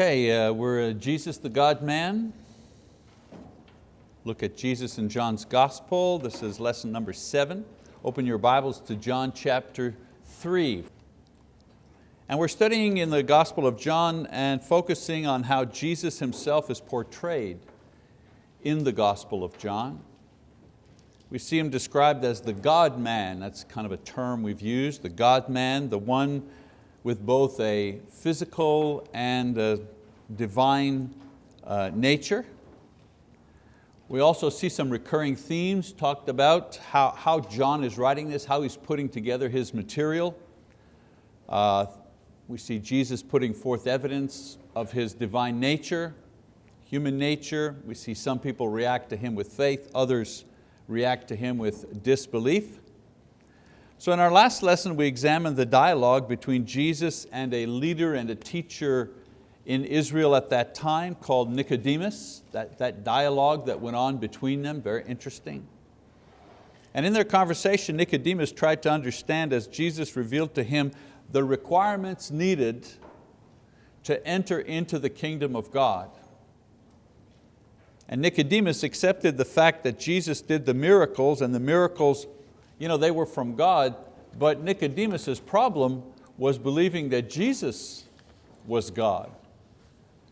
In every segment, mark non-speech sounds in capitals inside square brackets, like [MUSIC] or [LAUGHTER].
Okay, uh, we're Jesus the God-man. Look at Jesus in John's Gospel. This is lesson number seven. Open your Bibles to John chapter three. And we're studying in the Gospel of John and focusing on how Jesus himself is portrayed in the Gospel of John. We see Him described as the God-man, that's kind of a term we've used, the God-man, the one with both a physical and a divine uh, nature. We also see some recurring themes talked about how, how John is writing this, how he's putting together his material. Uh, we see Jesus putting forth evidence of His divine nature, human nature. We see some people react to Him with faith, others react to Him with disbelief. So in our last lesson, we examined the dialogue between Jesus and a leader and a teacher in Israel at that time called Nicodemus, that, that dialogue that went on between them, very interesting. And in their conversation, Nicodemus tried to understand as Jesus revealed to him the requirements needed to enter into the kingdom of God. And Nicodemus accepted the fact that Jesus did the miracles and the miracles, you know, they were from God, but Nicodemus's problem was believing that Jesus was God.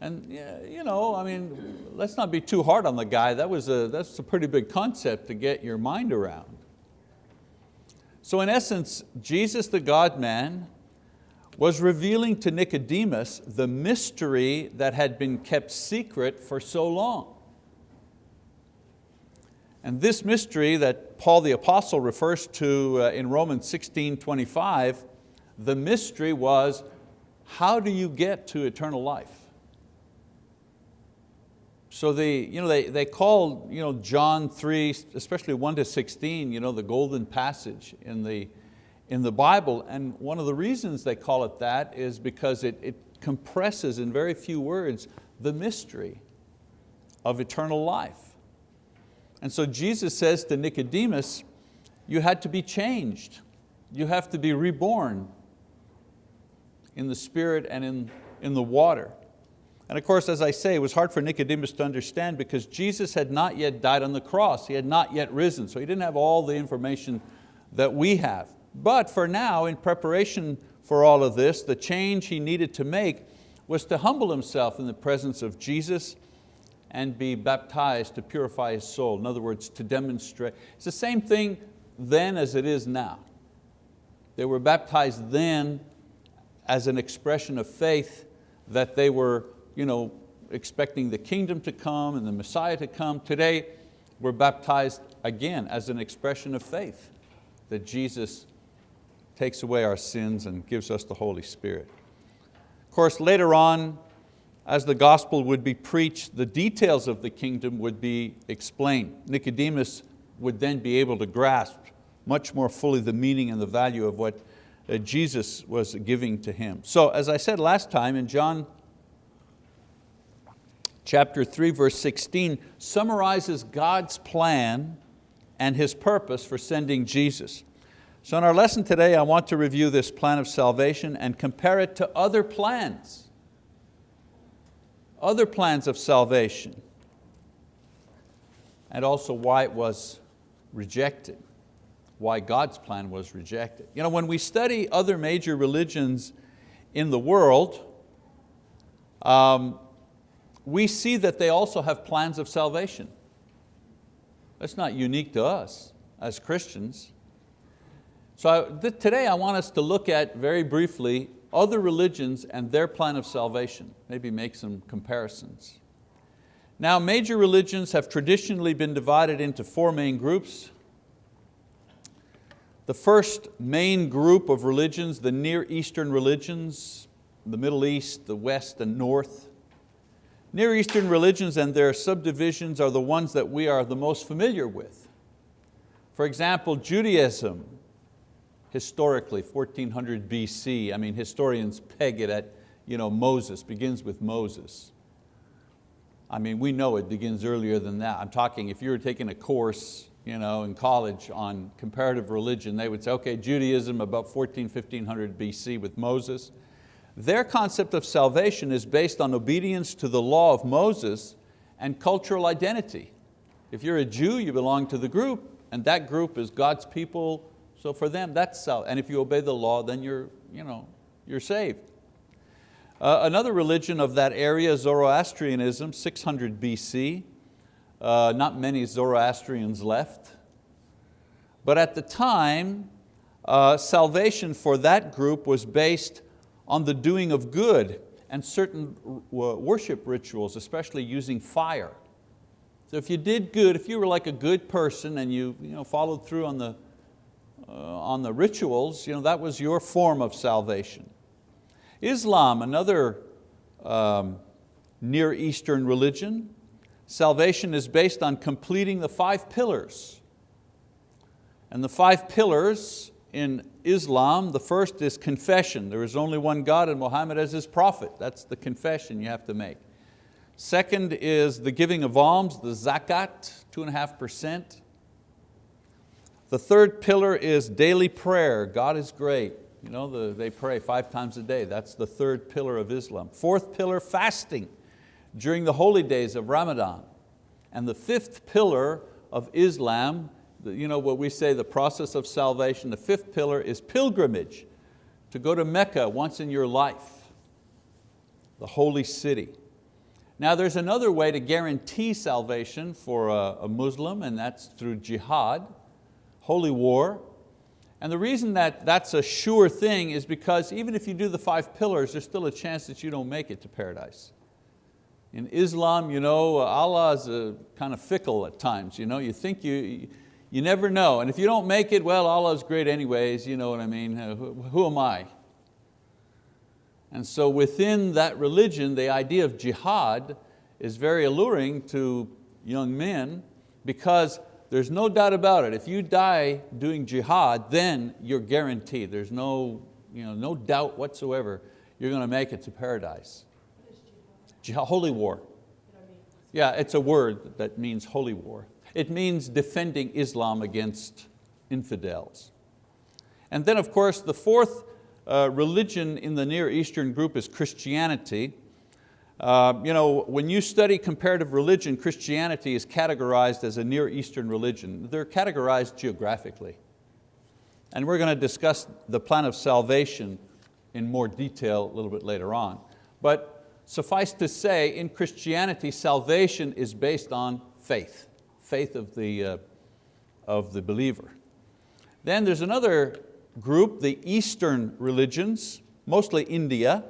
And you know, I mean, let's not be too hard on the guy. That was a, that's a pretty big concept to get your mind around. So in essence, Jesus the God-man was revealing to Nicodemus the mystery that had been kept secret for so long. And this mystery that Paul the apostle refers to uh, in Romans 16, 25, the mystery was, how do you get to eternal life? So they, you know, they, they call you know, John 3, especially 1 to 16, you know, the golden passage in the, in the Bible. And one of the reasons they call it that is because it, it compresses in very few words the mystery of eternal life. And so Jesus says to Nicodemus, you had to be changed. You have to be reborn in the spirit and in, in the water. And of course, as I say, it was hard for Nicodemus to understand because Jesus had not yet died on the cross. He had not yet risen, so he didn't have all the information that we have. But for now, in preparation for all of this, the change he needed to make was to humble himself in the presence of Jesus and be baptized to purify his soul. In other words, to demonstrate. It's the same thing then as it is now. They were baptized then as an expression of faith that they were you know, expecting the kingdom to come and the Messiah to come. Today, we're baptized again as an expression of faith that Jesus takes away our sins and gives us the Holy Spirit. Of course, later on, as the gospel would be preached, the details of the kingdom would be explained. Nicodemus would then be able to grasp much more fully the meaning and the value of what uh, Jesus was giving to him. So as I said last time in John chapter 3 verse 16 summarizes God's plan and His purpose for sending Jesus. So in our lesson today I want to review this plan of salvation and compare it to other plans other plans of salvation, and also why it was rejected, why God's plan was rejected. You know, when we study other major religions in the world, um, we see that they also have plans of salvation. That's not unique to us as Christians. So I, today I want us to look at very briefly other religions and their plan of salvation, maybe make some comparisons. Now major religions have traditionally been divided into four main groups. The first main group of religions, the Near Eastern religions, the Middle East, the West and North. Near Eastern religions and their subdivisions are the ones that we are the most familiar with. For example, Judaism, historically, 1400 BC. I mean, historians peg it at you know, Moses, begins with Moses. I mean, we know it begins earlier than that. I'm talking, if you were taking a course you know, in college on comparative religion, they would say, okay, Judaism about 14, 1500 BC with Moses. Their concept of salvation is based on obedience to the law of Moses and cultural identity. If you're a Jew, you belong to the group, and that group is God's people, so for them, that's salvation. And if you obey the law, then you're, you know, you're saved. Uh, another religion of that area, Zoroastrianism, 600 BC. Uh, not many Zoroastrians left. But at the time, uh, salvation for that group was based on the doing of good and certain worship rituals, especially using fire. So if you did good, if you were like a good person and you, you know, followed through on the, uh, on the rituals, you know, that was your form of salvation. Islam, another um, Near Eastern religion, salvation is based on completing the five pillars. And the five pillars in Islam, the first is confession. There is only one God and Muhammad as His prophet. That's the confession you have to make. Second is the giving of alms, the zakat, two and a half percent. The third pillar is daily prayer. God is great. You know, the, they pray five times a day. That's the third pillar of Islam. Fourth pillar, fasting during the holy days of Ramadan. And the fifth pillar of Islam you know, what we say the process of salvation, the fifth pillar is pilgrimage, to go to Mecca once in your life, the holy city. Now there's another way to guarantee salvation for a, a Muslim and that's through jihad, holy war. And the reason that that's a sure thing is because even if you do the five pillars, there's still a chance that you don't make it to paradise. In Islam, you know, Allah is kind of fickle at times. You, know, you think you, you never know. And if you don't make it, well, Allah's great anyways, you know what I mean? Uh, who, who am I? And so within that religion, the idea of jihad is very alluring to young men because there's no doubt about it. If you die doing jihad, then you're guaranteed. There's no, you know, no doubt whatsoever you're going to make it to paradise. Jihad, holy war. Yeah, it's a word that means holy war. It means defending Islam against infidels. And then of course the fourth uh, religion in the Near Eastern group is Christianity. Uh, you know, when you study comparative religion, Christianity is categorized as a Near Eastern religion. They're categorized geographically. And we're going to discuss the plan of salvation in more detail a little bit later on. But suffice to say, in Christianity, salvation is based on faith faith of the, uh, of the believer. Then there's another group, the Eastern religions, mostly India.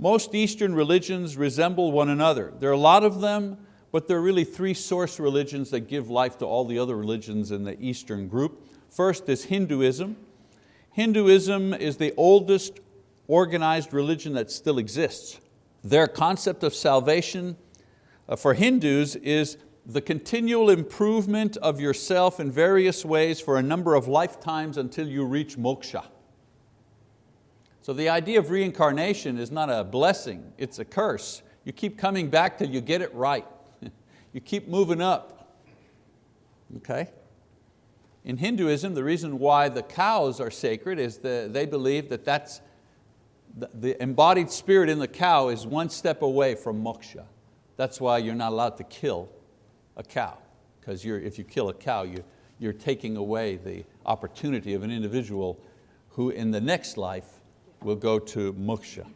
Most Eastern religions resemble one another. There are a lot of them, but there are really three source religions that give life to all the other religions in the Eastern group. First is Hinduism. Hinduism is the oldest organized religion that still exists. Their concept of salvation uh, for Hindus is the continual improvement of yourself in various ways for a number of lifetimes until you reach moksha. So the idea of reincarnation is not a blessing, it's a curse. You keep coming back till you get it right. [LAUGHS] you keep moving up, okay? In Hinduism, the reason why the cows are sacred is that they believe that that's, the embodied spirit in the cow is one step away from moksha. That's why you're not allowed to kill a cow, because if you kill a cow, you, you're taking away the opportunity of an individual who in the next life will go to moksha.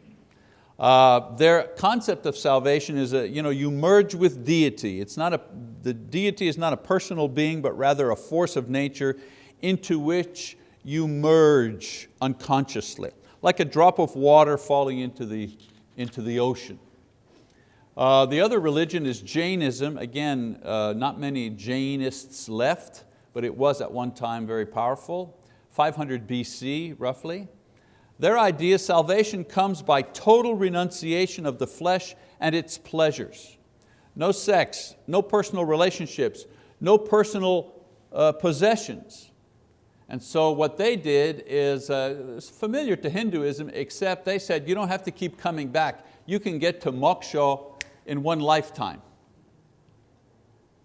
Uh, their concept of salvation is that you, know, you merge with deity. It's not a, the deity is not a personal being, but rather a force of nature into which you merge unconsciously, like a drop of water falling into the, into the ocean. Uh, the other religion is Jainism. Again, uh, not many Jainists left, but it was at one time very powerful. 500 BC, roughly. Their idea, salvation comes by total renunciation of the flesh and its pleasures. No sex, no personal relationships, no personal uh, possessions. And so what they did is uh, familiar to Hinduism, except they said you don't have to keep coming back. You can get to moksha in one lifetime.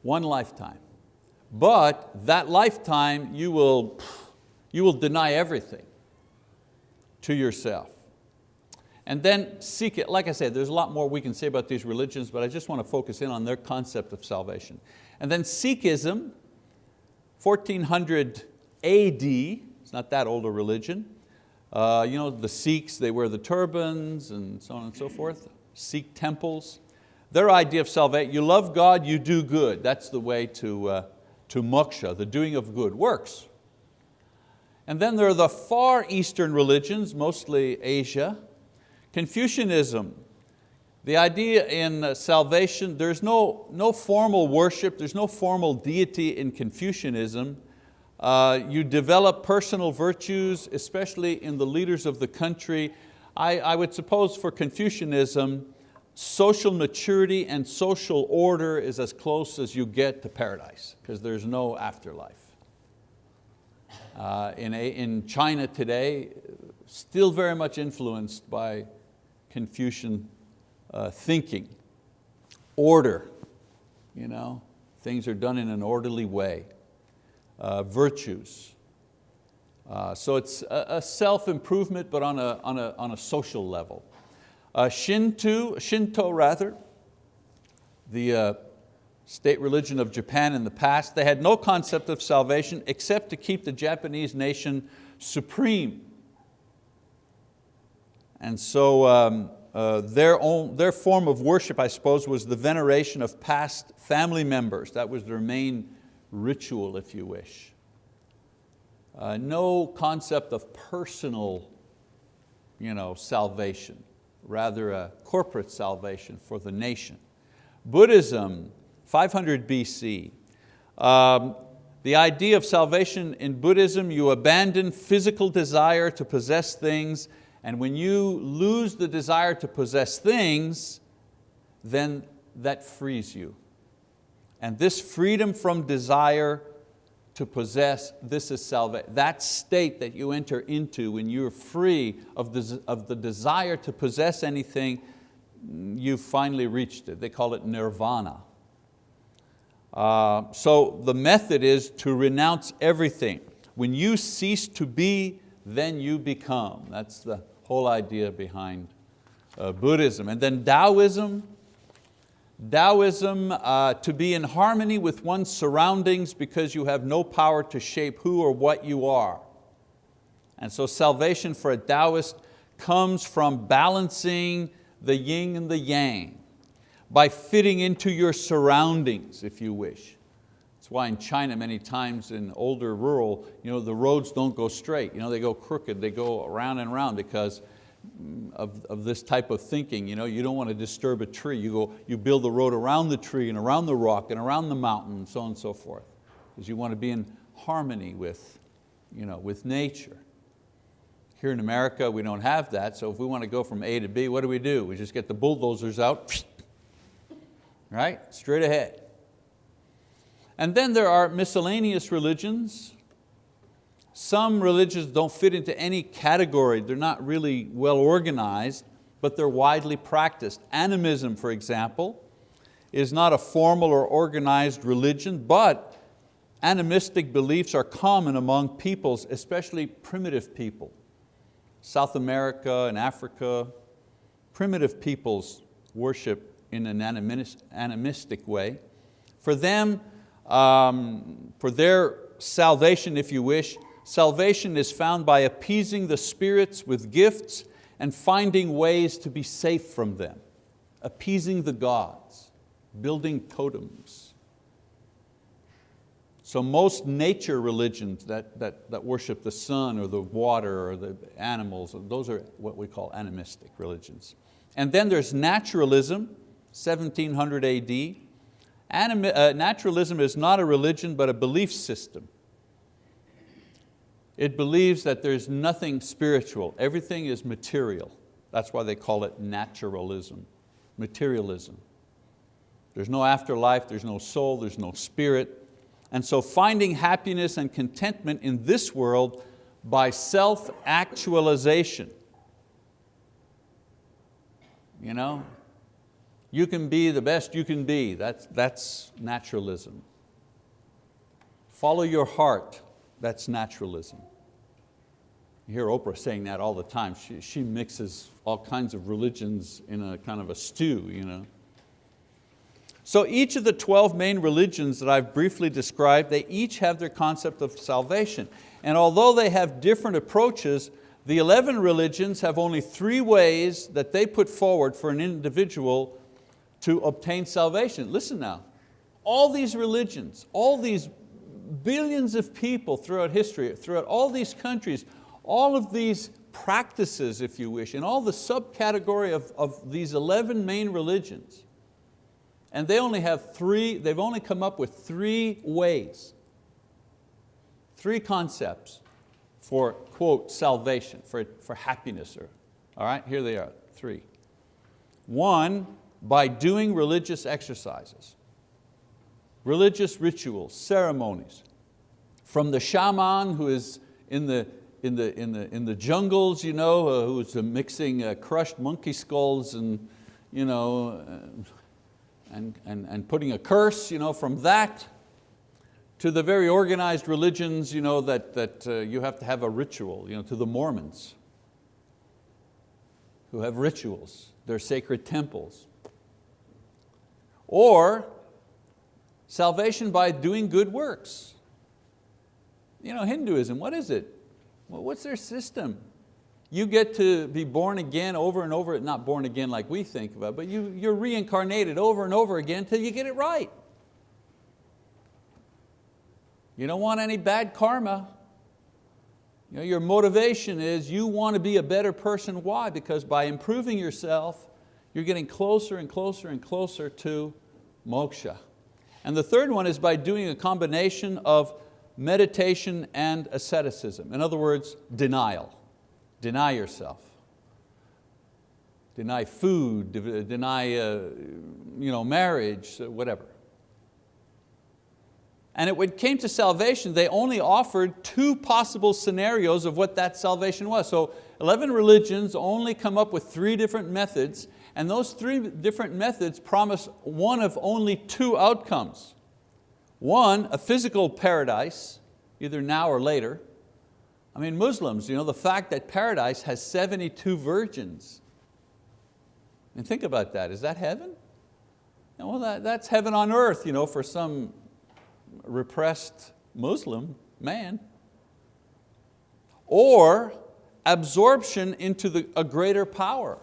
One lifetime. But that lifetime you will, you will deny everything to yourself. And then seek it. Like I said, there's a lot more we can say about these religions, but I just want to focus in on their concept of salvation. And then Sikhism, 1400 AD, it's not that old a religion. Uh, you know, the Sikhs, they wear the turbans and so on and so forth. Sikh temples. Their idea of salvation, you love God, you do good. That's the way to, uh, to moksha, the doing of good works. And then there are the far eastern religions, mostly Asia. Confucianism, the idea in uh, salvation, there's no, no formal worship, there's no formal deity in Confucianism. Uh, you develop personal virtues, especially in the leaders of the country. I, I would suppose for Confucianism, social maturity and social order is as close as you get to paradise, because there's no afterlife. Uh, in, a, in China today, still very much influenced by Confucian uh, thinking, order, you know, things are done in an orderly way, uh, virtues. Uh, so it's a, a self-improvement, but on a, on, a, on a social level. Uh, Shinto, Shinto rather, the uh, state religion of Japan in the past, they had no concept of salvation except to keep the Japanese nation supreme. And so um, uh, their, own, their form of worship, I suppose, was the veneration of past family members. That was their main ritual, if you wish. Uh, no concept of personal you know, salvation, rather a corporate salvation for the nation. Buddhism, 500 BC. Um, the idea of salvation in Buddhism, you abandon physical desire to possess things and when you lose the desire to possess things, then that frees you. And this freedom from desire to possess, this is salvation. That state that you enter into when you're free of the, of the desire to possess anything, you've finally reached it. They call it nirvana. Uh, so the method is to renounce everything. When you cease to be, then you become. That's the, whole idea behind uh, Buddhism. And then Taoism, Taoism, uh, to be in harmony with one's surroundings because you have no power to shape who or what you are. And so salvation for a Taoist comes from balancing the yin and the yang, by fitting into your surroundings, if you wish. That's why in China many times in older rural, you know, the roads don't go straight. You know, they go crooked, they go around and around because of, of this type of thinking. You, know, you don't want to disturb a tree. You, go, you build the road around the tree and around the rock and around the mountain and so on and so forth. Because you want to be in harmony with, you know, with nature. Here in America, we don't have that, so if we want to go from A to B, what do we do? We just get the bulldozers out, right? Straight ahead. And then there are miscellaneous religions. Some religions don't fit into any category. They're not really well organized, but they're widely practiced. Animism, for example, is not a formal or organized religion, but animistic beliefs are common among peoples, especially primitive people. South America and Africa, primitive peoples worship in an animistic way. For them, um, for their salvation, if you wish, salvation is found by appeasing the spirits with gifts and finding ways to be safe from them, appeasing the gods, building totems. So most nature religions that, that, that worship the sun or the water or the animals, those are what we call animistic religions. And then there's naturalism, 1700 AD, Anim uh, naturalism is not a religion, but a belief system. It believes that there's nothing spiritual, everything is material. That's why they call it naturalism, materialism. There's no afterlife, there's no soul, there's no spirit. And so finding happiness and contentment in this world by self-actualization. You know, you can be the best you can be. That's, that's naturalism. Follow your heart, that's naturalism. You hear Oprah saying that all the time. She, she mixes all kinds of religions in a kind of a stew. You know. So each of the 12 main religions that I've briefly described, they each have their concept of salvation. And although they have different approaches, the 11 religions have only three ways that they put forward for an individual to obtain salvation. Listen now, all these religions, all these billions of people throughout history, throughout all these countries, all of these practices, if you wish, in all the subcategory of, of these 11 main religions, and they only have three, they've only come up with three ways, three concepts for, quote, salvation, for, for happiness. Or, all right, here they are, three. One, by doing religious exercises, religious rituals, ceremonies. From the shaman who is in the, in the, in the, in the jungles, you know, uh, who's mixing uh, crushed monkey skulls and, you know, uh, and, and, and putting a curse you know, from that to the very organized religions you know, that, that uh, you have to have a ritual, you know, to the Mormons who have rituals, their sacred temples. Or salvation by doing good works. You know, Hinduism, what is it? Well, what's their system? You get to be born again over and over, not born again like we think about, but you, you're reincarnated over and over again until you get it right. You don't want any bad karma. You know, your motivation is you want to be a better person. Why? Because by improving yourself, you're getting closer and closer and closer to moksha. And the third one is by doing a combination of meditation and asceticism. In other words, denial. Deny yourself. Deny food, deny uh, you know, marriage, whatever. And when it came to salvation, they only offered two possible scenarios of what that salvation was. So 11 religions only come up with three different methods, and those three different methods promise one of only two outcomes. One, a physical paradise, either now or later. I mean, Muslims, you know, the fact that paradise has 72 virgins. And think about that, is that heaven? Well, that, that's heaven on earth you know, for some repressed Muslim man. Or absorption into the, a greater power.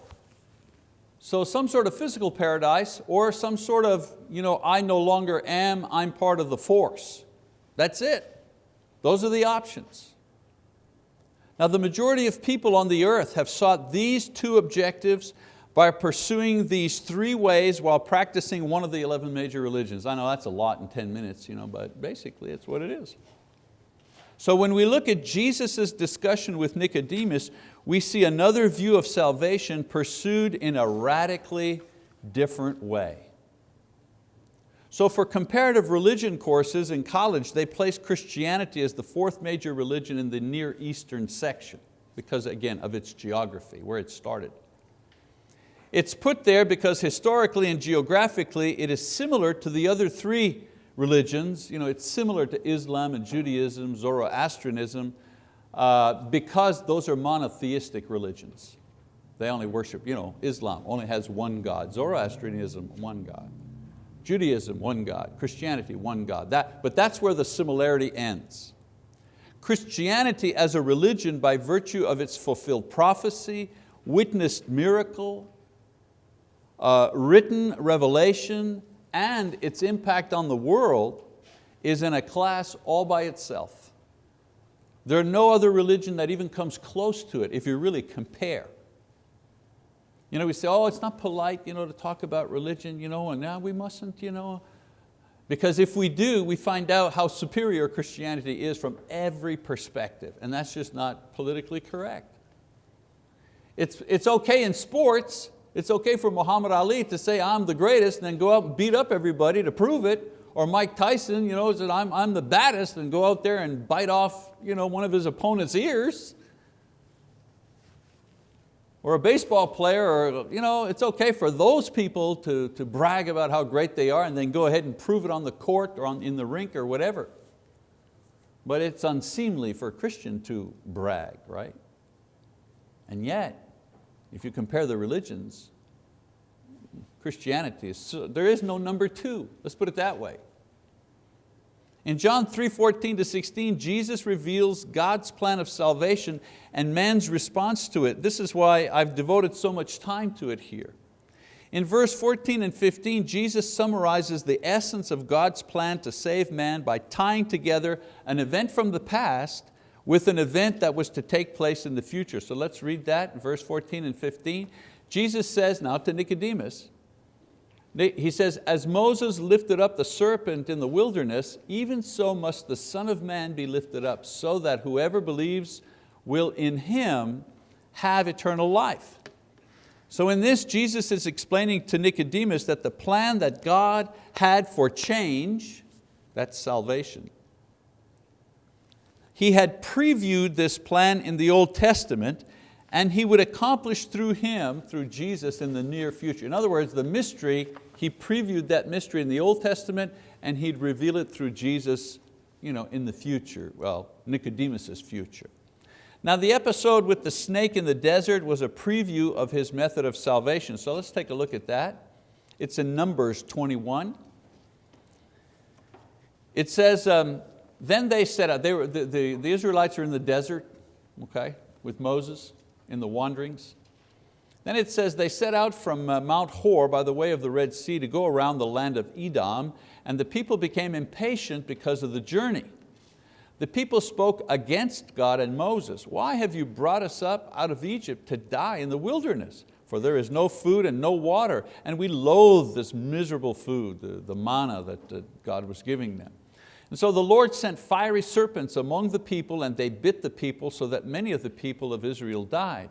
So some sort of physical paradise or some sort of, you know, I no longer am, I'm part of the force. That's it. Those are the options. Now the majority of people on the earth have sought these two objectives by pursuing these three ways while practicing one of the 11 major religions. I know that's a lot in 10 minutes, you know, but basically it's what it is. So when we look at Jesus' discussion with Nicodemus, we see another view of salvation pursued in a radically different way. So for comparative religion courses in college, they place Christianity as the fourth major religion in the Near Eastern section because again of its geography, where it started. It's put there because historically and geographically it is similar to the other three religions. You know, it's similar to Islam and Judaism, Zoroastrianism, uh, because those are monotheistic religions. They only worship, you know, Islam only has one God, Zoroastrianism, one God. Judaism, one God. Christianity, one God. That, but that's where the similarity ends. Christianity as a religion by virtue of its fulfilled prophecy, witnessed miracle, uh, written revelation and its impact on the world is in a class all by itself. There are no other religion that even comes close to it if you really compare. You know, we say, oh, it's not polite you know, to talk about religion, you know, and now we mustn't, you know. Because if we do, we find out how superior Christianity is from every perspective, and that's just not politically correct. It's, it's okay in sports, it's okay for Muhammad Ali to say I'm the greatest and then go out and beat up everybody to prove it, or Mike Tyson you know, said I'm, I'm the baddest and go out there and bite off you know, one of his opponent's ears. Or a baseball player, or, you know, it's okay for those people to, to brag about how great they are and then go ahead and prove it on the court or on, in the rink or whatever. But it's unseemly for a Christian to brag, right? And yet, if you compare the religions, Christianity, is, there is no number two, let's put it that way. In John 3, 14 to 16, Jesus reveals God's plan of salvation and man's response to it. This is why I've devoted so much time to it here. In verse 14 and 15, Jesus summarizes the essence of God's plan to save man by tying together an event from the past with an event that was to take place in the future. So let's read that in verse 14 and 15. Jesus says now to Nicodemus, he says, as Moses lifted up the serpent in the wilderness, even so must the Son of Man be lifted up, so that whoever believes will in Him have eternal life. So in this, Jesus is explaining to Nicodemus that the plan that God had for change, that's salvation, He had previewed this plan in the Old Testament and He would accomplish through Him, through Jesus in the near future. In other words, the mystery, He previewed that mystery in the Old Testament and He'd reveal it through Jesus you know, in the future, well, Nicodemus's future. Now the episode with the snake in the desert was a preview of his method of salvation. So let's take a look at that. It's in Numbers 21. It says, um, then they set out, they were, the, the, the Israelites are in the desert, okay, with Moses in the wanderings. Then it says they set out from uh, Mount Hor by the way of the Red Sea to go around the land of Edom, and the people became impatient because of the journey. The people spoke against God and Moses. Why have you brought us up out of Egypt to die in the wilderness? For there is no food and no water, and we loathe this miserable food, the, the manna that God was giving them. And so the Lord sent fiery serpents among the people and they bit the people so that many of the people of Israel died.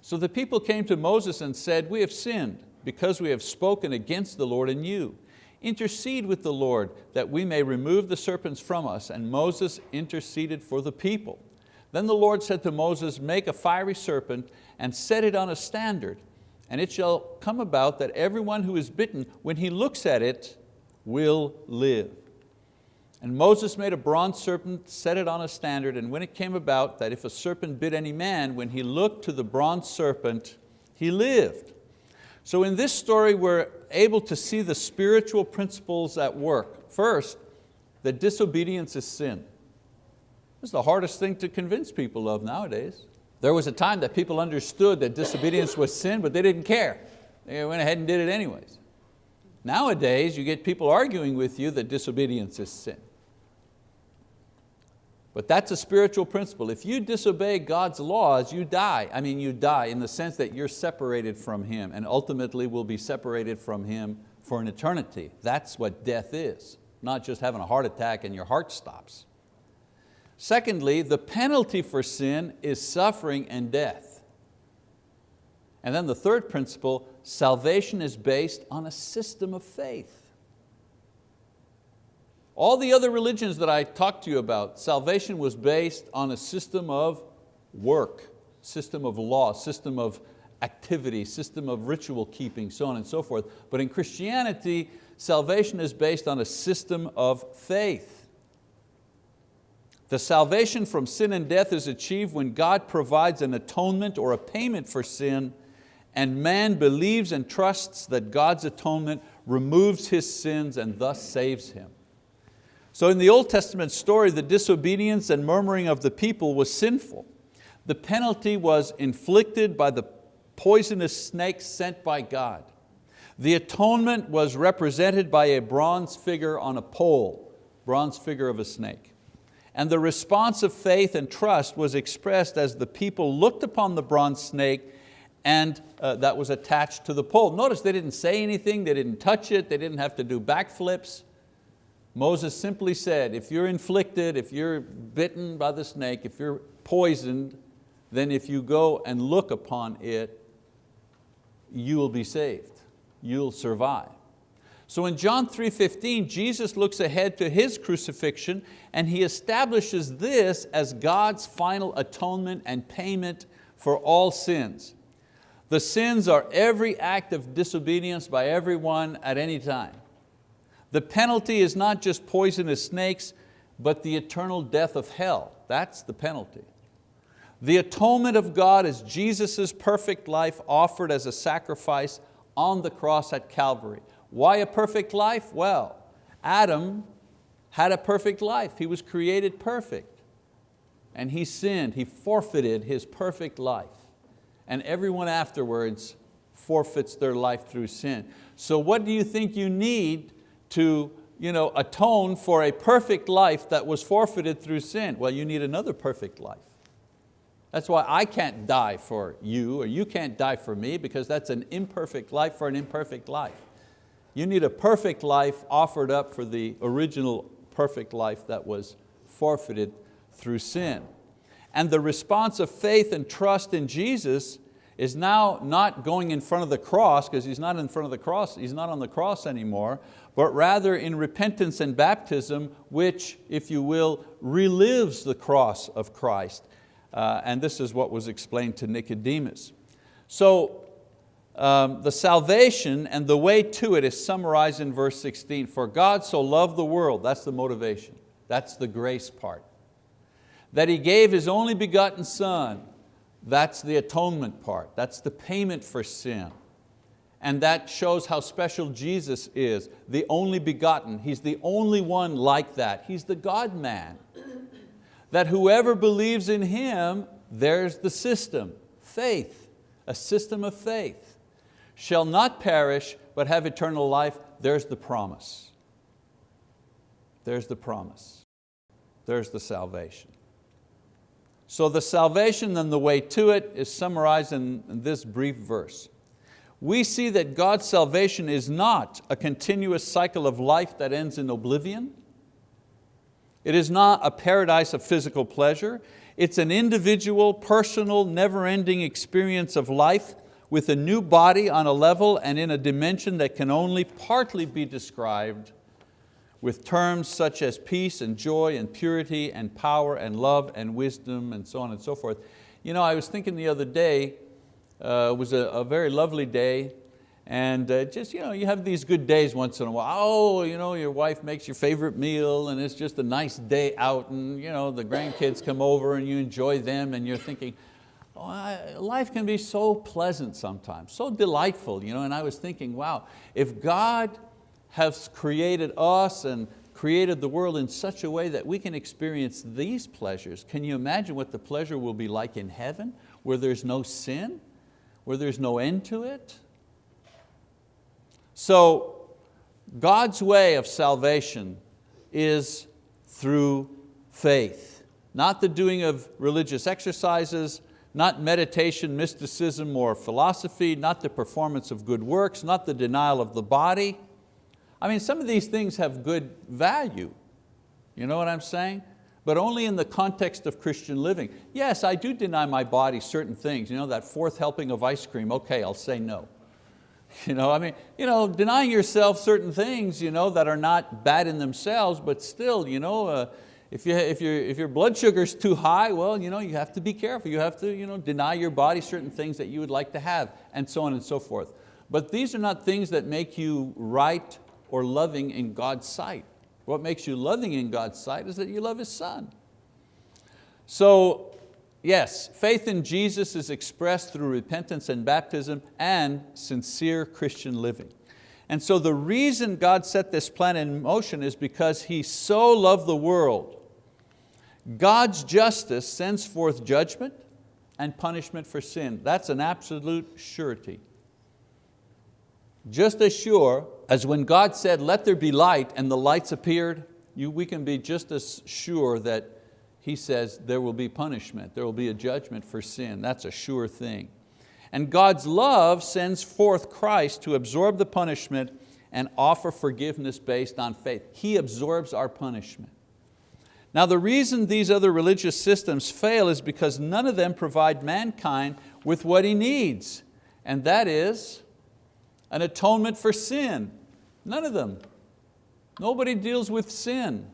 So the people came to Moses and said, we have sinned because we have spoken against the Lord and you. Intercede with the Lord that we may remove the serpents from us. And Moses interceded for the people. Then the Lord said to Moses, make a fiery serpent and set it on a standard. And it shall come about that everyone who is bitten, when he looks at it, will live. And Moses made a bronze serpent, set it on a standard, and when it came about that if a serpent bit any man, when he looked to the bronze serpent, he lived. So in this story, we're able to see the spiritual principles at work. First, that disobedience is sin. This is the hardest thing to convince people of nowadays. There was a time that people understood that disobedience was sin, but they didn't care. They went ahead and did it anyways. Nowadays, you get people arguing with you that disobedience is sin. But that's a spiritual principle. If you disobey God's laws, you die. I mean, you die in the sense that you're separated from Him and ultimately will be separated from Him for an eternity. That's what death is, not just having a heart attack and your heart stops. Secondly, the penalty for sin is suffering and death. And then the third principle, salvation is based on a system of faith. All the other religions that I talked to you about, salvation was based on a system of work, system of law, system of activity, system of ritual keeping, so on and so forth. But in Christianity, salvation is based on a system of faith. The salvation from sin and death is achieved when God provides an atonement or a payment for sin and man believes and trusts that God's atonement removes his sins and thus saves him. So in the Old Testament story, the disobedience and murmuring of the people was sinful. The penalty was inflicted by the poisonous snake sent by God. The atonement was represented by a bronze figure on a pole, bronze figure of a snake. And the response of faith and trust was expressed as the people looked upon the bronze snake and uh, that was attached to the pole. Notice they didn't say anything, they didn't touch it, they didn't have to do backflips. Moses simply said, if you're inflicted, if you're bitten by the snake, if you're poisoned, then if you go and look upon it, you will be saved, you'll survive. So in John 3.15, Jesus looks ahead to His crucifixion and He establishes this as God's final atonement and payment for all sins. The sins are every act of disobedience by everyone at any time. The penalty is not just poisonous snakes, but the eternal death of hell. That's the penalty. The atonement of God is Jesus' perfect life offered as a sacrifice on the cross at Calvary. Why a perfect life? Well, Adam had a perfect life. He was created perfect. And he sinned, he forfeited his perfect life. And everyone afterwards forfeits their life through sin. So what do you think you need to you know, atone for a perfect life that was forfeited through sin? Well, you need another perfect life. That's why I can't die for you or you can't die for me because that's an imperfect life for an imperfect life. You need a perfect life offered up for the original perfect life that was forfeited through sin. And the response of faith and trust in Jesus is now not going in front of the cross, because He's not in front of the cross, He's not on the cross anymore, but rather in repentance and baptism, which, if you will, relives the cross of Christ. Uh, and this is what was explained to Nicodemus. So um, the salvation and the way to it is summarized in verse 16. For God so loved the world, that's the motivation, that's the grace part, that He gave His only begotten Son, that's the atonement part, that's the payment for sin. And that shows how special Jesus is, the only begotten. He's the only one like that. He's the God-man. [CLEARS THROAT] That whoever believes in Him, there's the system, faith, a system of faith shall not perish, but have eternal life, there's the promise. There's the promise. There's the salvation. So the salvation and the way to it is summarized in this brief verse. We see that God's salvation is not a continuous cycle of life that ends in oblivion. It is not a paradise of physical pleasure. It's an individual, personal, never-ending experience of life with a new body on a level and in a dimension that can only partly be described with terms such as peace and joy and purity and power and love and wisdom and so on and so forth. You know, I was thinking the other day, uh, it was a, a, very lovely day, and uh, just, you know, you have these good days once in a while. Oh, you know, your wife makes your favorite meal and it's just a nice day out and you know, the grandkids come over and you enjoy them and you're thinking, life can be so pleasant sometimes, so delightful. You know? And I was thinking, wow, if God has created us and created the world in such a way that we can experience these pleasures, can you imagine what the pleasure will be like in heaven, where there's no sin, where there's no end to it? So God's way of salvation is through faith, not the doing of religious exercises, not meditation, mysticism, or philosophy, not the performance of good works, not the denial of the body. I mean, some of these things have good value. You know what I'm saying? But only in the context of Christian living. Yes, I do deny my body certain things. You know, that fourth helping of ice cream, okay, I'll say no. [LAUGHS] You know, I mean, you know, denying yourself certain things you know, that are not bad in themselves, but still, you know, uh, if, you, if, your, if your blood sugar is too high, well, you, know, you have to be careful. You have to you know, deny your body certain things that you would like to have, and so on and so forth. But these are not things that make you right or loving in God's sight. What makes you loving in God's sight is that you love His Son. So yes, faith in Jesus is expressed through repentance and baptism and sincere Christian living. And so the reason God set this plan in motion is because He so loved the world God's justice sends forth judgment and punishment for sin. That's an absolute surety. Just as sure as when God said, let there be light, and the lights appeared, you, we can be just as sure that He says there will be punishment, there will be a judgment for sin. That's a sure thing. And God's love sends forth Christ to absorb the punishment and offer forgiveness based on faith. He absorbs our punishment. Now the reason these other religious systems fail is because none of them provide mankind with what he needs, and that is an atonement for sin. None of them. Nobody deals with sin.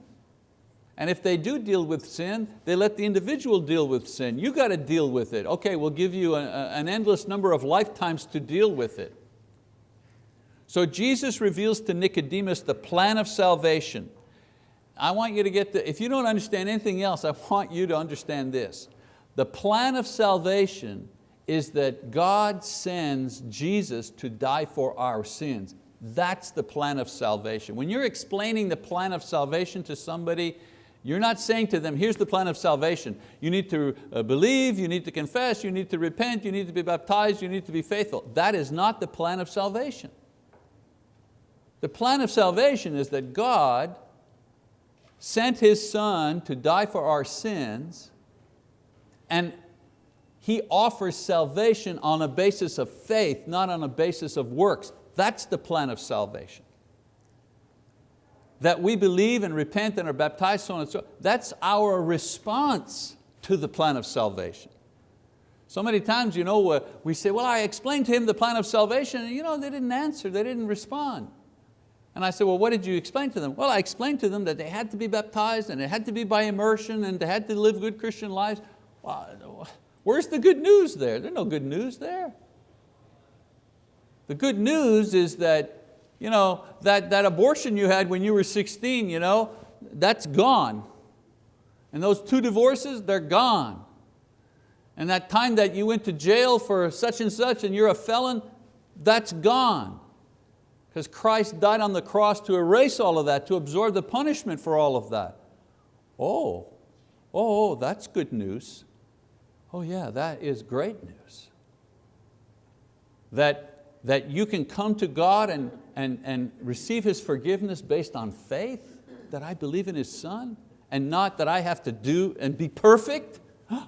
And if they do deal with sin, they let the individual deal with sin. You got to deal with it. Okay, we'll give you a, an endless number of lifetimes to deal with it. So Jesus reveals to Nicodemus the plan of salvation I want you to get the, if you don't understand anything else, I want you to understand this. The plan of salvation is that God sends Jesus to die for our sins. That's the plan of salvation. When you're explaining the plan of salvation to somebody, you're not saying to them, here's the plan of salvation. You need to uh, believe, you need to confess, you need to repent, you need to be baptized, you need to be faithful. That is not the plan of salvation. The plan of salvation is that God sent His Son to die for our sins and He offers salvation on a basis of faith, not on a basis of works. That's the plan of salvation. That we believe and repent and are baptized, so on and so on. That's our response to the plan of salvation. So many times you know, we say, well, I explained to him the plan of salvation, and you know, they didn't answer, they didn't respond. And I said, well, what did you explain to them? Well, I explained to them that they had to be baptized and it had to be by immersion and they had to live good Christian lives. Well, where's the good news there? There's no good news there. The good news is that, you know, that, that abortion you had when you were 16, you know, that's gone. And those two divorces, they're gone. And that time that you went to jail for such and such and you're a felon, that's gone. Because Christ died on the cross to erase all of that, to absorb the punishment for all of that. Oh, oh, that's good news. Oh yeah, that is great news. That that you can come to God and, and, and receive His forgiveness based on faith, that I believe in His Son, and not that I have to do and be perfect? [GASPS]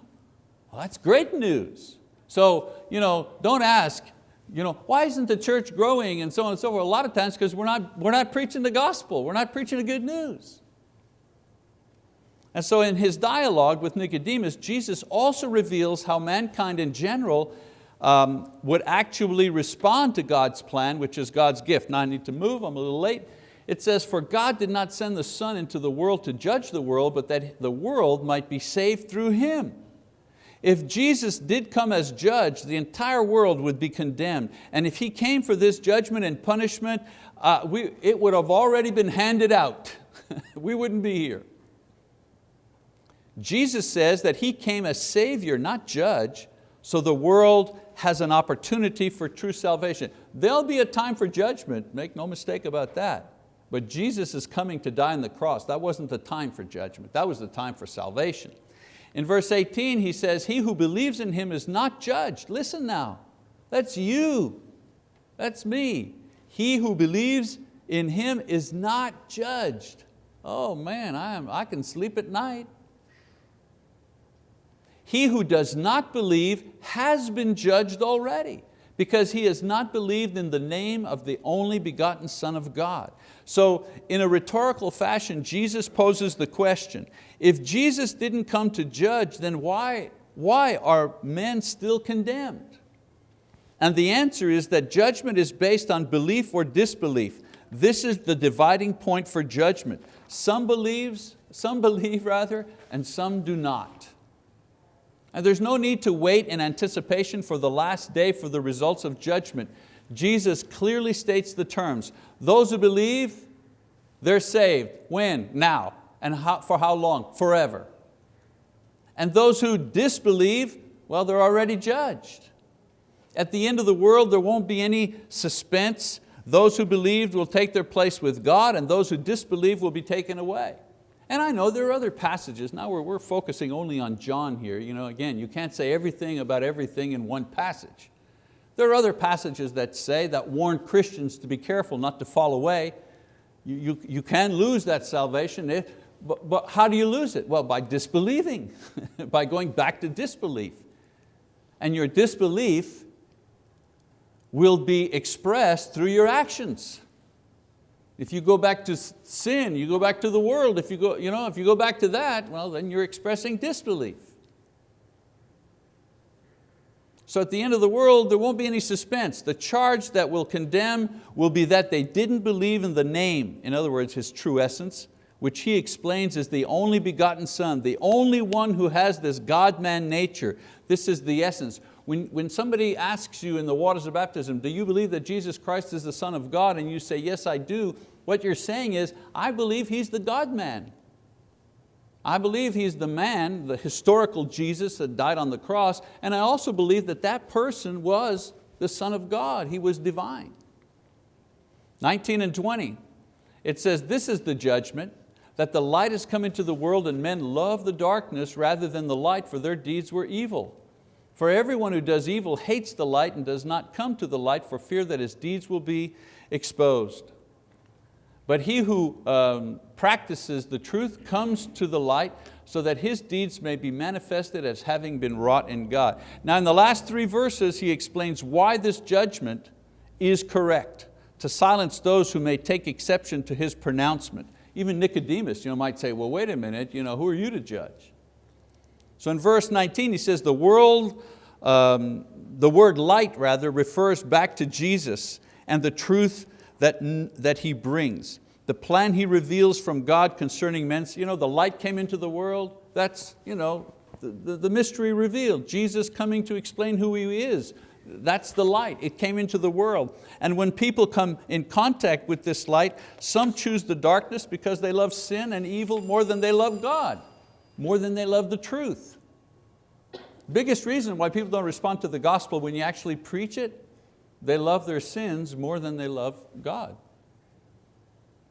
Well, that's great news. So you know, don't ask, you know, why isn't the church growing and so on and so forth? A lot of times because we're not, we're not preaching the gospel, we're not preaching the good news. And so in his dialogue with Nicodemus, Jesus also reveals how mankind in general um, would actually respond to God's plan, which is God's gift. Now I need to move, I'm a little late. It says, for God did not send the Son into the world to judge the world, but that the world might be saved through Him. If Jesus did come as judge, the entire world would be condemned. And if He came for this judgment and punishment, uh, we, it would have already been handed out. [LAUGHS] we wouldn't be here. Jesus says that He came as Savior, not judge, so the world has an opportunity for true salvation. There'll be a time for judgment, make no mistake about that. But Jesus is coming to die on the cross. That wasn't the time for judgment, that was the time for salvation. In verse 18 he says, he who believes in Him is not judged. Listen now, that's you, that's me. He who believes in Him is not judged. Oh man, I, am, I can sleep at night. He who does not believe has been judged already because he has not believed in the name of the only begotten Son of God. So in a rhetorical fashion, Jesus poses the question, if Jesus didn't come to judge, then why, why are men still condemned? And the answer is that judgment is based on belief or disbelief. This is the dividing point for judgment. Some believes, some [LAUGHS] believe rather, and some do not. And there's no need to wait in anticipation for the last day for the results of judgment. Jesus clearly states the terms. Those who believe, they're saved. When? Now. And how, for how long? Forever. And those who disbelieve, well, they're already judged. At the end of the world, there won't be any suspense. Those who believed will take their place with God and those who disbelieve will be taken away. And I know there are other passages, now we're, we're focusing only on John here. You know, again, you can't say everything about everything in one passage. There are other passages that say, that warn Christians to be careful not to fall away. You, you, you can lose that salvation, if, but, but how do you lose it? Well, by disbelieving, [LAUGHS] by going back to disbelief. And your disbelief will be expressed through your actions. If you go back to sin, you go back to the world, if you go, you know, if you go back to that, well, then you're expressing disbelief. So at the end of the world, there won't be any suspense. The charge that will condemn will be that they didn't believe in the name, in other words, His true essence, which He explains is the only begotten Son, the only one who has this God-man nature. This is the essence. When, when somebody asks you in the waters of baptism, do you believe that Jesus Christ is the Son of God? And you say, yes, I do. What you're saying is, I believe He's the God-man. I believe He's the man, the historical Jesus that died on the cross, and I also believe that that person was the Son of God. He was divine. 19 and 20, it says, this is the judgment, that the light has come into the world and men love the darkness rather than the light for their deeds were evil. For everyone who does evil hates the light and does not come to the light for fear that his deeds will be exposed. But he who um, practices the truth comes to the light so that his deeds may be manifested as having been wrought in God. Now in the last three verses he explains why this judgment is correct, to silence those who may take exception to his pronouncement. Even Nicodemus you know, might say, well wait a minute, you know, who are you to judge? So in verse 19 he says, the world, um, the word light rather refers back to Jesus and the truth that, that He brings. The plan He reveals from God concerning men, you know, the light came into the world, that's you know, the, the, the mystery revealed. Jesus coming to explain who He is, that's the light, it came into the world. And when people come in contact with this light, some choose the darkness because they love sin and evil more than they love God, more than they love the truth. Biggest reason why people don't respond to the gospel when you actually preach it they love their sins more than they love God.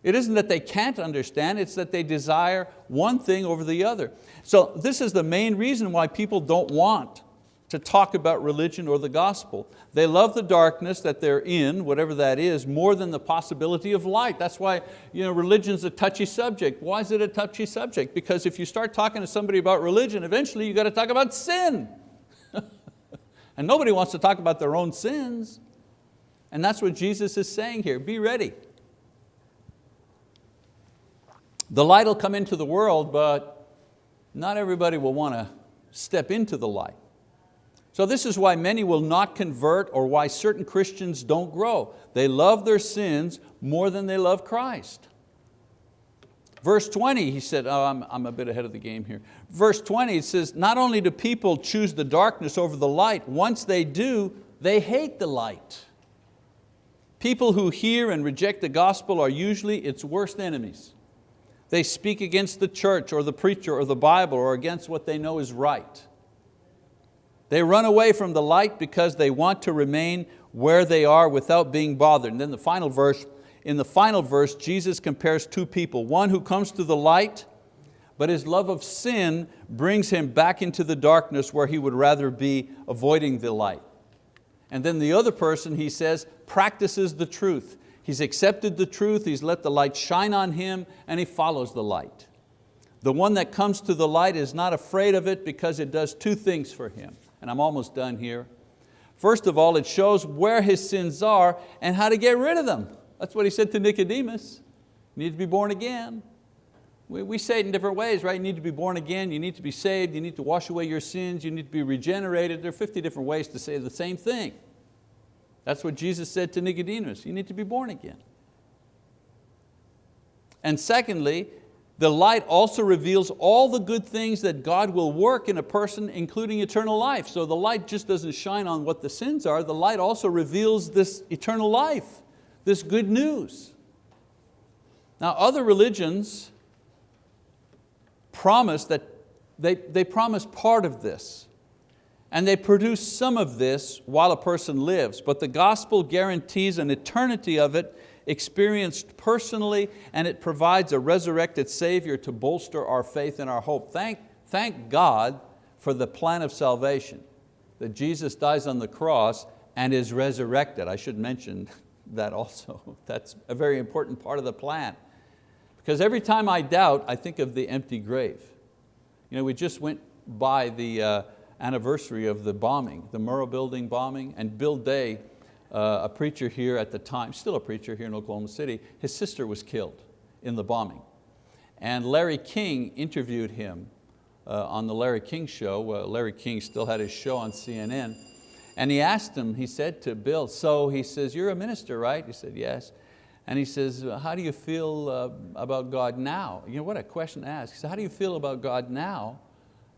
It isn't that they can't understand, it's that they desire one thing over the other. So this is the main reason why people don't want to talk about religion or the gospel. They love the darkness that they're in, whatever that is, more than the possibility of light. That's why you know, religion's a touchy subject. Why is it a touchy subject? Because if you start talking to somebody about religion, eventually you got to talk about sin. [LAUGHS] and nobody wants to talk about their own sins. And that's what Jesus is saying here, be ready. The light will come into the world, but not everybody will want to step into the light. So this is why many will not convert or why certain Christians don't grow. They love their sins more than they love Christ. Verse 20, he said, oh, I'm, I'm a bit ahead of the game here. Verse 20, it says, not only do people choose the darkness over the light, once they do, they hate the light. People who hear and reject the gospel are usually its worst enemies. They speak against the church or the preacher or the Bible or against what they know is right. They run away from the light because they want to remain where they are without being bothered. And then the final verse, in the final verse, Jesus compares two people, one who comes to the light, but his love of sin brings him back into the darkness where he would rather be avoiding the light. And then the other person, he says, practices the truth. He's accepted the truth, he's let the light shine on him, and he follows the light. The one that comes to the light is not afraid of it because it does two things for him. And I'm almost done here. First of all, it shows where his sins are and how to get rid of them. That's what he said to Nicodemus. You need to be born again. We, we say it in different ways, right? You need to be born again, you need to be saved, you need to wash away your sins, you need to be regenerated. There are 50 different ways to say the same thing. That's what Jesus said to Nicodemus, you need to be born again. And secondly, the light also reveals all the good things that God will work in a person, including eternal life. So the light just doesn't shine on what the sins are, the light also reveals this eternal life, this good news. Now other religions promise that they, they promise part of this and they produce some of this while a person lives, but the gospel guarantees an eternity of it experienced personally and it provides a resurrected Savior to bolster our faith and our hope. Thank, thank God for the plan of salvation, that Jesus dies on the cross and is resurrected. I should mention [LAUGHS] that also. [LAUGHS] That's a very important part of the plan. Because every time I doubt, I think of the empty grave. You know, we just went by the uh, anniversary of the bombing, the Murrah building bombing, and Bill Day, uh, a preacher here at the time, still a preacher here in Oklahoma City, his sister was killed in the bombing. And Larry King interviewed him uh, on the Larry King show. Uh, Larry King still had his show on CNN. And he asked him, he said to Bill, so he says, you're a minister, right? He said, yes. And he says, how do you feel uh, about God now? You know, what a question to ask. He said, how do you feel about God now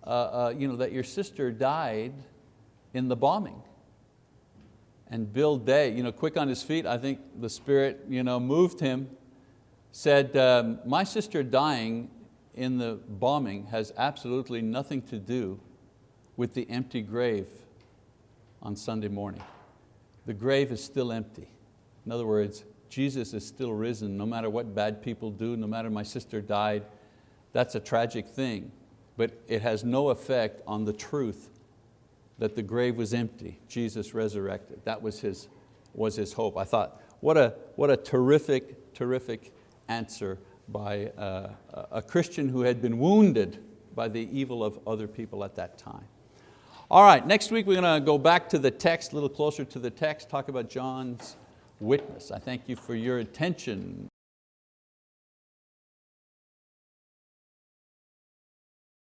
uh, uh, you know, that your sister died in the bombing? And Bill Day, you know, quick on his feet, I think the Spirit you know, moved him, said, um, my sister dying in the bombing has absolutely nothing to do with the empty grave on Sunday morning. The grave is still empty. In other words, Jesus is still risen no matter what bad people do, no matter my sister died. That's a tragic thing, but it has no effect on the truth that the grave was empty, Jesus resurrected. That was his, was his hope. I thought, what a, what a terrific, terrific answer by uh, a Christian who had been wounded by the evil of other people at that time. All right, next week we're going to go back to the text, a little closer to the text, talk about John's witness. I thank you for your attention.